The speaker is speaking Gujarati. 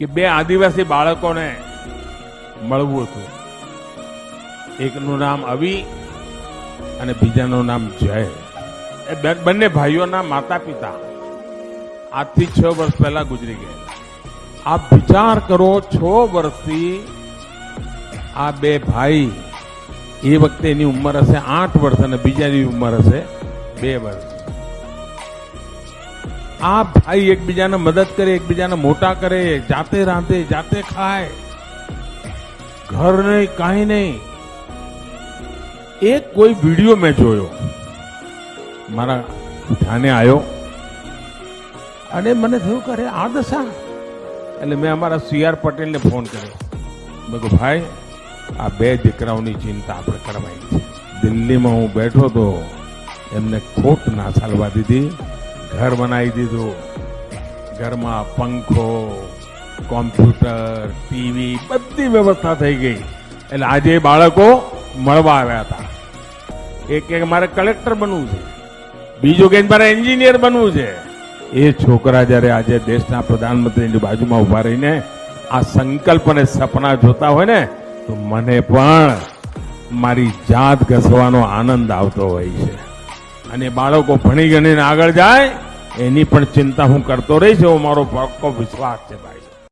કે બે આદિવાસી બાળકોને મળવું હતું. એકનું નામ અવી અને બીજાનું નામ જય. એ બંને ભાઈઓના માતા પિતા આજથી છ વર્ષ પહેલા ગુજરી ગયા. આપ વિચાર કરો, છ વર્ષથી આ બે ભાઈ એ વખતે એની ઉંમર હશે આઠ વર્ષ અને બીજાની ઉંમર હશે બે વર્ષ. આ ભાઈ એકબીજાને મદદ કરે, એકબીજાને મોટા કરે, જાતે રાંધે, જાતે ખાય. ઘર નહીં, કાંઈ નહીં. એક કોઈ વીડિયો મેં જોયો. મારા ધ્યાને આવ્યો અને મને થયું કે અરે, આ દશા. એટલે મેં અમારા સી આર પટેલને ફોન કર્યો. મેં કહું ભાઈ, આ બે દીકરાઓની ચિંતા આપણે કરવાની છે. દિલ્હીમાં હું બેઠો તો એમને ખોટ ના ચાલવા દીધી. ઘર બનાવી દીધું. ઘરમાં પંખો, કોમ્પ્યુટર, ટીવી બધી વ્યવસ્થા થઈ ગઈ. એટલે આજે બાળકો મળવા આવ્યા હતા. એક કે મારે કલેક્ટર બનવું છે. બીજું કે મારે એન્જિનિયર બનવું છે. એ છોકરા જ્યારે આજે દેશના પ્રધાનમંત્રીની બાજુમાં ઊભા રહીને આ સંકલ્પ અને સપના જોતા હોય ને, તો મને પણ મારી જાત ઘસવાનો આનંદ આવતો હોય છે. અને બાળકો ભણી ગણીને આગળ જાય, એની પણ ચિંતા હું કરતો રહીશ, એવો મારો પાક્કો વિશ્વાસ છે ભાઈ.